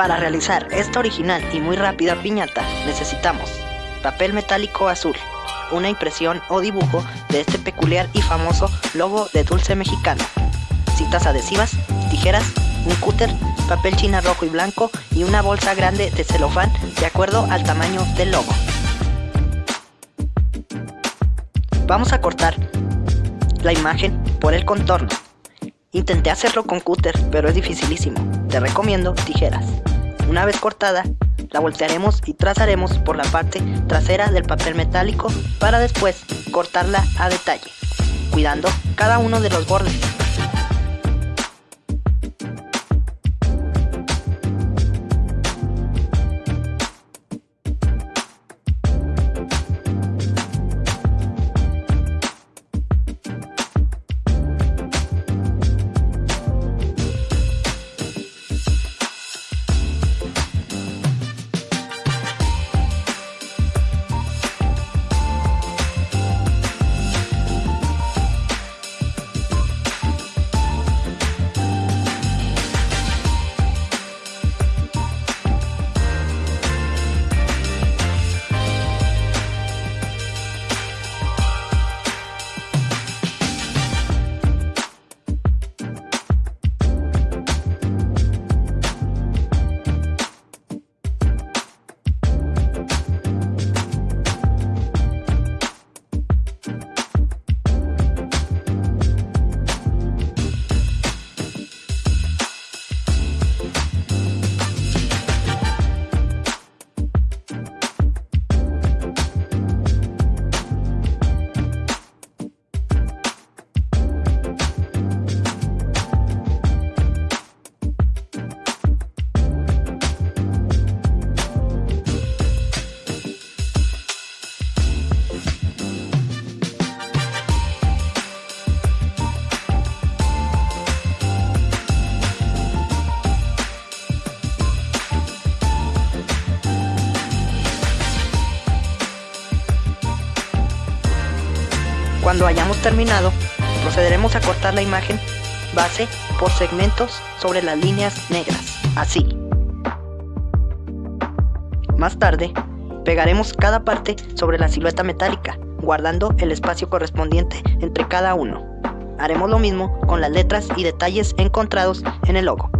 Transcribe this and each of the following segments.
Para realizar esta original y muy rápida piñata necesitamos papel metálico azul, una impresión o dibujo de este peculiar y famoso logo de dulce mexicano, citas adhesivas, tijeras, un cúter, papel china rojo y blanco y una bolsa grande de celofán de acuerdo al tamaño del logo. Vamos a cortar la imagen por el contorno. Intenté hacerlo con cúter, pero es dificilísimo. Te recomiendo tijeras. Una vez cortada, la voltearemos y trazaremos por la parte trasera del papel metálico para después cortarla a detalle, cuidando cada uno de los bordes. Cuando hayamos terminado, procederemos a cortar la imagen base por segmentos sobre las líneas negras, así. Más tarde, pegaremos cada parte sobre la silueta metálica, guardando el espacio correspondiente entre cada uno. Haremos lo mismo con las letras y detalles encontrados en el logo.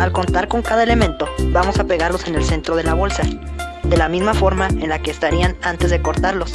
Al contar con cada elemento, vamos a pegarlos en el centro de la bolsa, de la misma forma en la que estarían antes de cortarlos.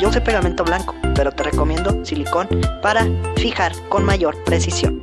Yo usé pegamento blanco, pero te recomiendo silicón para fijar con mayor precisión.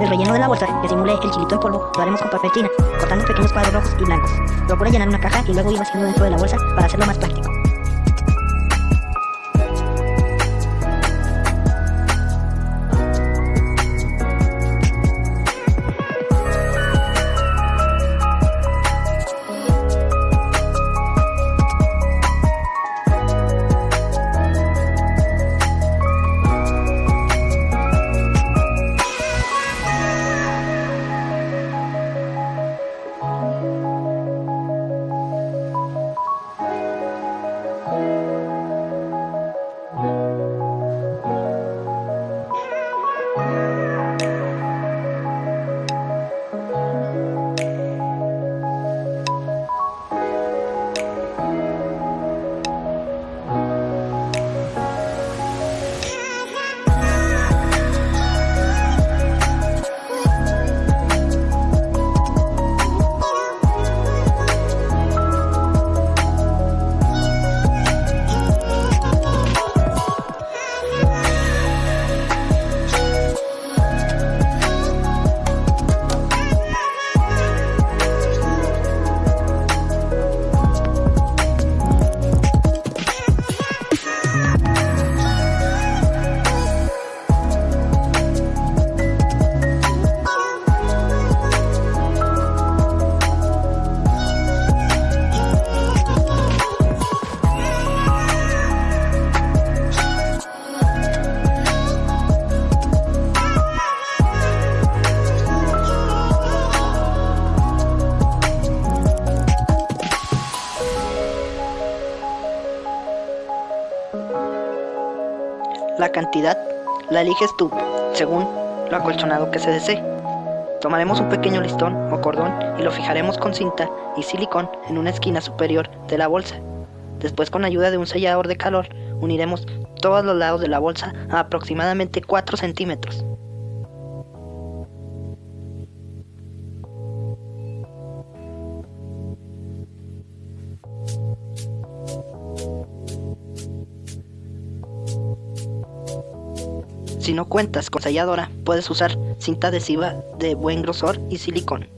El relleno de la bolsa que simule el chilito en polvo lo haremos con papel china, cortando pequeños cuadros rojos y blancos. Procura llenar una caja y luego ir vaciando dentro de la bolsa para hacerlo más práctico. Cantidad la eliges tú, según lo acolchonado que se desee. Tomaremos un pequeño listón o cordón y lo fijaremos con cinta y silicón en una esquina superior de la bolsa. Después con ayuda de un sellador de calor uniremos todos los lados de la bolsa a aproximadamente 4 centímetros. Si no cuentas con selladora, puedes usar cinta adhesiva de buen grosor y silicón.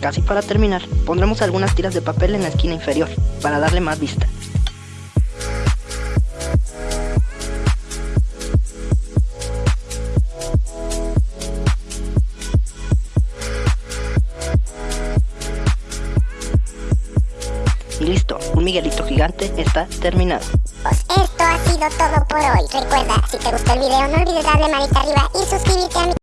Casi para terminar, pondremos algunas tiras de papel en la esquina inferior, para darle más vista. Y listo, un Miguelito gigante está terminado. Pues esto ha sido todo por hoy. Recuerda, si te gustó el video no olvides darle manita arriba y suscribirte a mi